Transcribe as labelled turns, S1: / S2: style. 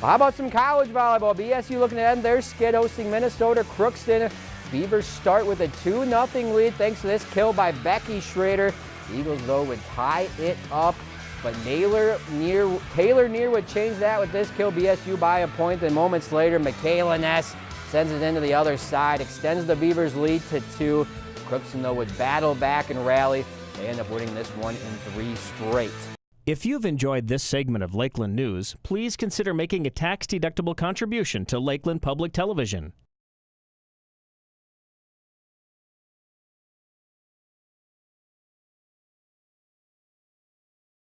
S1: How about some college volleyball? BSU looking to end their skid hosting Minnesota Crookston. Beavers start with a 2-0 lead thanks to this kill by Becky Schrader. Eagles, though, would tie it up, but Naylor near, Taylor Neer would change that with this kill BSU by a point. Then moments later, Michaela Ness sends it into the other side, extends the Beavers' lead to two. Crookston, though, would battle back and rally. They end up winning this one in three straight.
S2: If you've enjoyed this segment of Lakeland News, please consider making a tax-deductible contribution to Lakeland Public Television.